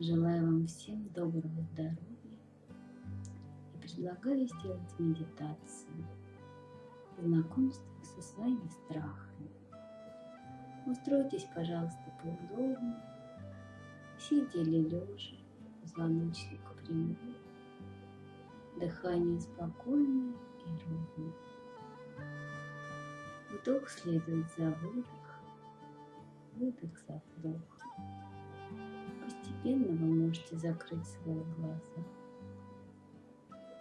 Желаю вам всем доброго здоровья и предлагаю сделать медитацию, знакомство со своими страхами. Устройтесь, пожалуйста, поудобнее, сидя или лежа, позвоночник прямой, дыхание спокойное и ровное. Вдох следует за выдох, выдох за вдох. Постепенно вы можете закрыть свои глаза.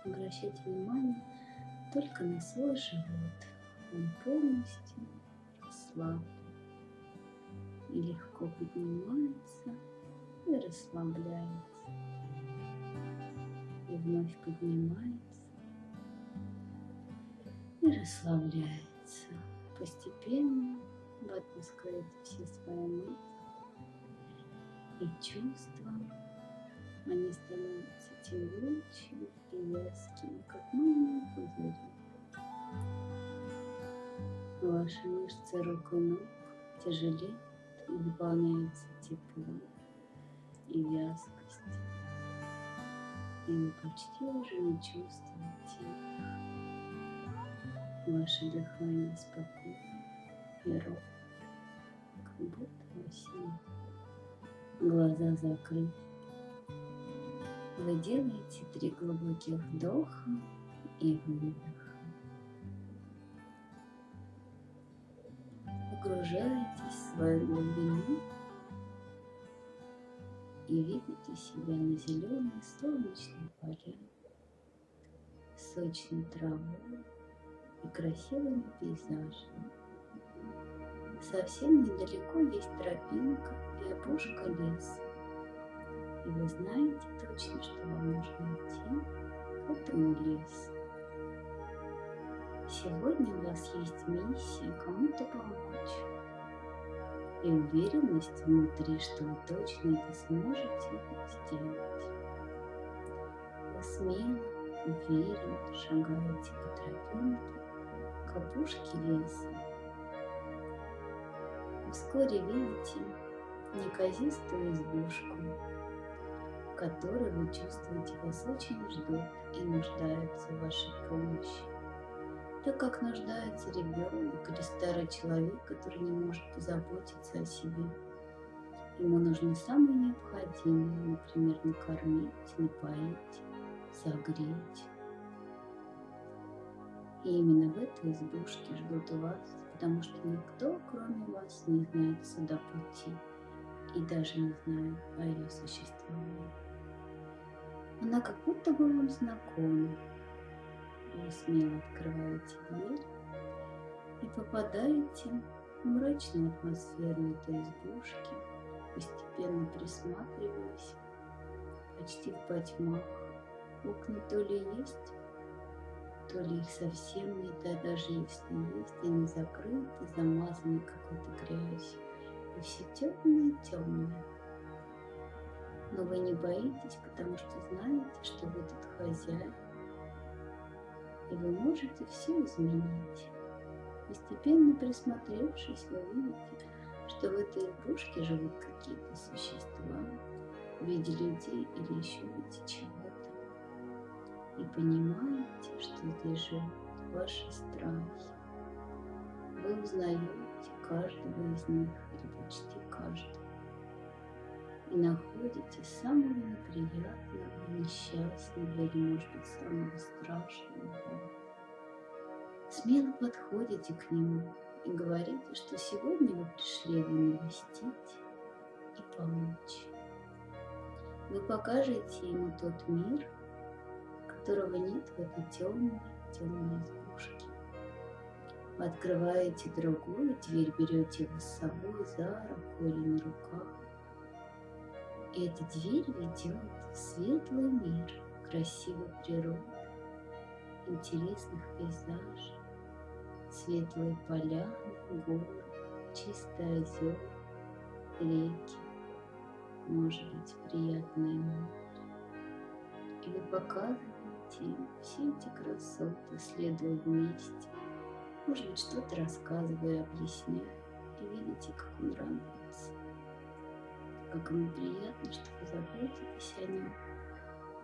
Обращайте внимание только на свой живот. Он полностью расслаблен и легко поднимается и расслабляется. И вновь поднимается и расслабляется. Постепенно вы отпускаете все свои мысли и чувства. Они становятся тягучими и вязкими, как мыльные пузыри. Ваши мышцы рук и ног тяжелеют и выполняются теплом и вязкость. И вы почти уже не чувствуете их. Ваше дыхание спокойно и ровно, как будто сне. Глаза закрыты. Вы делаете три глубоких вдоха и выдоха. Погружаетесь в свою глубину и видите себя на зеленой солнечной поляне, сочной травой и красивыми пейзажами. Совсем недалеко есть тропинка и опушка леса. И вы знаете точно, что вам нужно идти к этому лесу. Сегодня у вас есть миссия кому-то помочь. И уверенность внутри, что вы точно это сможете сделать. Вы смело, уверенно шагаете по тропинке к опушке леса. Вскоре видите неказистую избушку, в которой вы чувствуете вас очень ждут и нуждаются в вашей помощи. Так как нуждается ребенок или старый человек, который не может позаботиться о себе. Ему нужно самое необходимое, например, накормить, напоить, согреть. И именно в этой избушке ждут вас, потому что никто, кроме вас, не знает сюда пути и даже не знает о ее существовании. Она как будто бы вам знакома. Вы смело открываете дверь и попадаете в мрачную атмосферу этой избушки, постепенно присматриваясь, почти в потьмах. Окна то ли есть, то ли их совсем нет, а даже если есть, они закрыты, замазаны какой-то грязью и все темное-темное. Но вы не боитесь, потому что знаете, что вы тут хозяин, и вы можете все изменить. Постепенно присмотревшись, вы видите, что в этой избушке живут какие-то существа в виде людей или еще в виде чего-то. И понимаете, что здесь ваши страхи. Вы узнаете каждого из них или почти каждого. И находите самого неприятного, несчастного или, может быть, самого страшного. Смело подходите к нему и говорите, что сегодня вы пришли его навестить и помочь. Вы покажете ему тот мир, которого нет в этой темной, темной избушке. Вы открываете другую дверь, берете его с собой за руку или на руках. И эта дверь ведет в светлый мир красивой природы, интересных пейзажей, светлые поля, горы, чистые озера, реки, может быть, приятное море. И вы показываете им все эти красоты, следуя вместе, может быть, что-то рассказывая, объясняя, и видите, как он радуется. как ему приятно, что вы заботитесь о нем,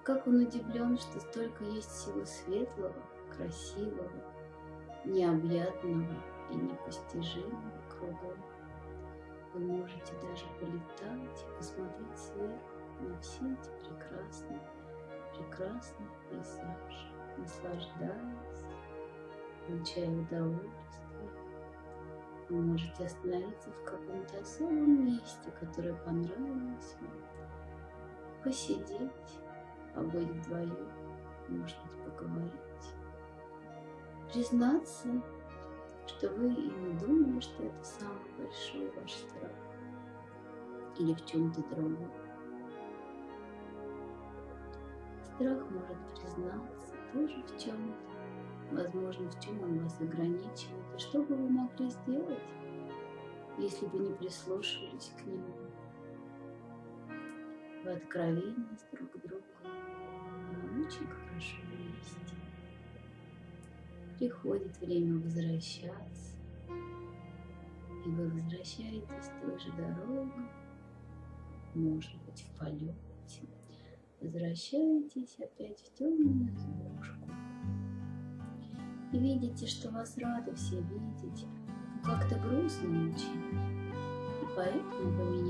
как он удивлен, что столько есть всего светлого, красивого, необъятного и непостижимого кругом. Вы можете даже полетать и посмотреть сверху на все эти прекрасные, прекрасные пейзажи, наслаждаясь, получая удовольствие. Вы можете остановиться в каком-то особом месте, которое понравилось вам, посидеть, побыть вдвоем, может быть, поговорить, признаться, что вы и не думали, что это самый большой ваш страх. Или в чем-то другом. Страх может признаться тоже в чем-то, возможно, в чем он вас ограничивает, и что бы вы могли сделать, если бы не прислушивались к нему? В откровенность друг к другу. Нам очень хорошо вместе. Приходит время возвращаться, и вы возвращаетесь той же дорогой, может быть, в полете, возвращаетесь опять в темную избушку. И видите, что вас рады все видеть, как-то грустно очень. И поэтому вы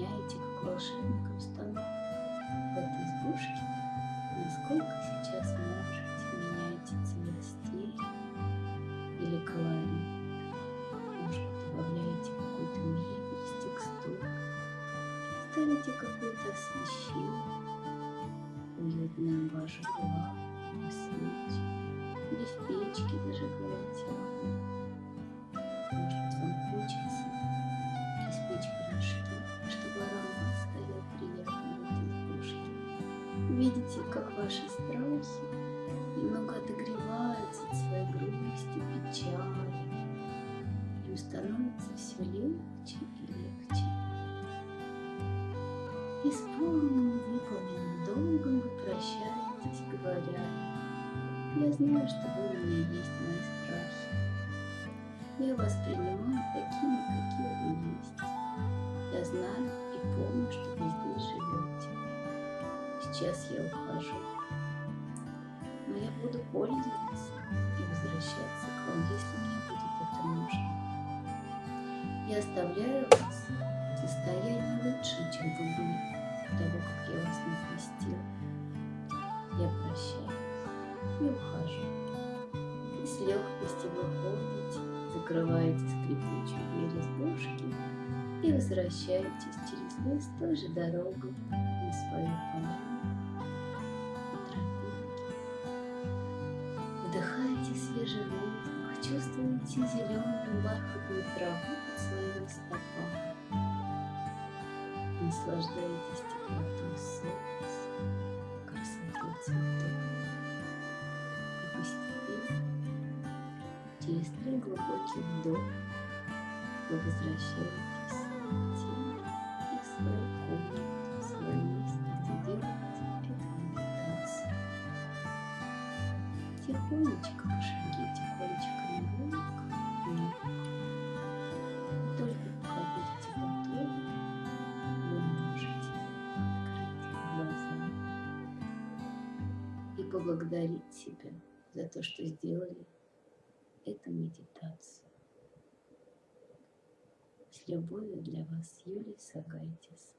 вашу свечи, или в печке зажигаете огонь. Может быть, вам хочется испечь пирожки, чтобы аромат стоял приятный в этой. Видите, как ваши страхи немного отогреваются от своей грусти, печали. Им становится все легче и легче. Исполненным выполненным долгом вы прощаетесь, говоря, я знаю, что вы у меня есть мои страхи. Я вас принимаю такими, какие вы есть. Я знаю и помню, что вы здесь живете. Сейчас я ухожу. Но я буду пользоваться и возвращаться к вам, если мне будет это нужно. Я оставляю вас в состоянии лучше, чем вы были до того, как я вас не простил. Я прощаюсь и ухожу. И с легкостью выходите, закрываете скрипучую дверь избушки и возвращаетесь через лес той же дорогой на свою поляну по тропинке. Вдыхаете свежий воздух, чувствуете зеленую бархатную траву под своими стопами. Наслаждаетесь теплотой солнца, три глубоких вдоха, вы возвращаетесь в тень и в свою комнату, в свое место, где делаете эту медитацию. Тихонечко пошагите кончиками ног вверх. Только пока будете готовы, вы можете открыть глаза и поблагодарить себя за то, что сделали эту медитацию. С любовью для вас, Юлия Сагайтис.